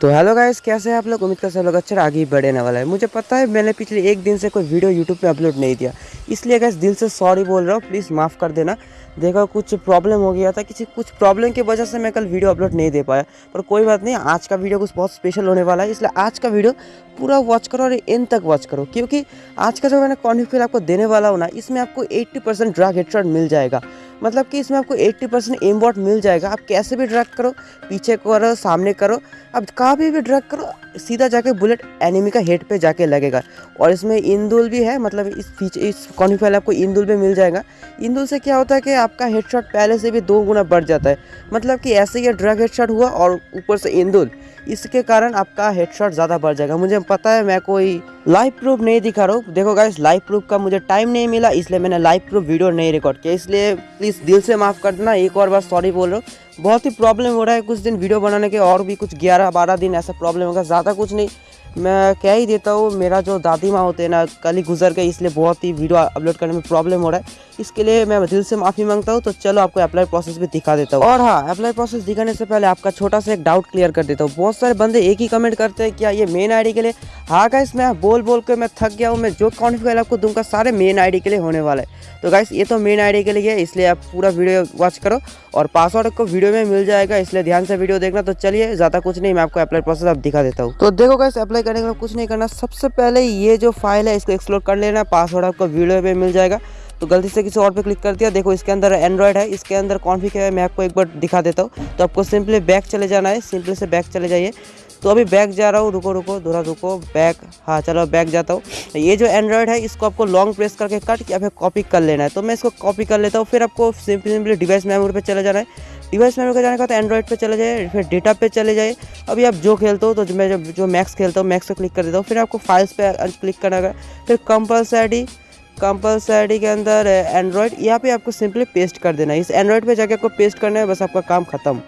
तो hello guys, कैसे हैं आप लोग? उम्मीद कर सब लोग अच्छा आगे ही बढ़ने वाला है। मुझे पता है, मैंने पिछले एक दिन से कोई वीडियो यूट्यूब पे अपलोड नहीं दिया। इसलिए गाइस दिल से सॉरी बोल रहा हूँ प्लीज़ माफ़ कर देना। देखो, कुछ प्रॉब्लम हो गया था, किसी, कुछ प्रॉब्लम की वजह से मैं कल वीडियो अपलोड नहीं दे पाया। पर कोई बात नहीं, आज का वीडियो कुछ बहुत स्पेशल होने वाला है, इसलिए आज का वीडियो पूरा वॉच करो और एंड तक वॉच करो। क्योंकि आज का जो मैंने कॉन्फिगर आपको देने वाला हूँ ना, इसमें आपको एट्टी परसेंट ड्रग मिल जाएगा। मतलब कि इसमें आपको 80 परसेंट एम वॉट मिल जाएगा। आप कैसे भी ड्रग करो, पीछे करो, सामने करो अब कहाँ भी भी ड्रग करो, सीधा जाके बुलेट एनिमी का हेड पे जाके लगेगा। और इसमें इंदुल भी है मतलब इस फीचर इस कॉन्फाइल आपको इंदुल भी मिल जाएगा। इंदुल से क्या होता है कि आपका हेडशॉट पहले से भी दो गुना बढ़ जाता है। मतलब कि ऐसे ही ड्रग हेडशॉट हुआ और ऊपर से इंदुल। इसके कारण आपका हेडशॉट ज़्यादा बढ़ जाएगा। मुझे पता है, मैं कोई लाइव प्रूफ नहीं दिखा रहा हूँ। देखो गाइस लाइव प्रूफ का मुझे टाइम नहीं मिला, इसलिए मैंने लाइव प्रूफ वीडियो नहीं रिकॉर्ड किया। इसलिए प्लीज़ दिल से माफ़ कर देना एक और बार सॉरी बोल रहा हूँ। बहुत ही प्रॉब्लम हो रहा है, कुछ दिन वीडियो बनाने के और भी कुछ ग्यारह, बारह दिन ऐसा प्रॉब्लम होगा, ज़्यादा कुछ नहीं। मैं कह ही देता हूँ, मेरा जो दादी माँ होते हैं ना, कल ही गुजर गए, इसलिए बहुत ही वीडियो अपलोड करने में प्रॉब्लम हो रहा है। इसके लिए मैं दिल से माफ़ी माँगता हूँ तो चलो आपको अप्लाई प्रोसेस भी दिखा देता हूँ। और हाँ अप्लाई प्रोसेस दिखाने से पहले आपका छोटा सा एक डाउट क्लियर कर देता हूँ। बहुत सारे बंदे एक ही कमेंट करते हैं, क्या ये मेन आईडी के लिए हाँ गाइस मैं बोल बोल के मैं थक गया हूँ। मैं जो कॉन्फिगर आपको दूँगा, सारे मेन आईडी के लिए होने वाला है। तो गाइस ये तो मेन आईडी के लिए है, इसलिए आप पूरा वीडियो वॉच करो और पासवर्ड को वीडियो में मिल जाएगा, इसलिए ध्यान से वीडियो देखना। तो चलिए, ज़्यादा कुछ नहीं, मैं आपको अप्लाई प्रोसेस अब दिखा देता हूँ। तो देखो गाइस अप्लाई करने के कुछ नहीं करना। सबसे पहले ये जो फ़ाइल है, इसको एक्सप्लोर कर लेना। पासवर्ड आपको वीडियो में मिल जाएगा। तो गलती से किसी और पे क्लिक कर दिया। देखो, इसके अंदर एंड्रॉयड है, इसके अंदर कॉन्फिक है, मैं आपको एक बार दिखा देता हूँ। तो आपको सिंपली बैक चले जाना है सिंपली से बैक चले जाइए। तो अभी बैक जा रहा हूँ, रुको रुको थोड़ा रुको बैक हाँ चलो बैक जाता हूँ। ये जो एंड्रॉयड है, इसको आपको लॉन्ग प्रेस करके कट या फिर कॉपी कर लेना है। तो मैं इसको कॉपी कर लेता हूँ, फिर आपको सिंपली सिंपली डिवाइस मेमोरी पर चले जाना है। डिवाइस मेमोरी पे जाने का तो एंड्रॉइड पे चले जाए, फिर डेटा पे चले जाए। अभी आप जो खेलते हो तो मैं जब, जो मैक्स खेलता हूँ मैक्स पे क्लिक कर देता हूँ। फिर आपको फाइल्स पे क्लिक करना है फिर कंपल्सरी कंपल्सरी के अंदर एंड्रॉयड यहाँ पे आपको सिंपली पेस्ट कर देना है। इस एंड्रॉयड पे जाके आपको पेस्ट करना है, बस आपका काम खत्म।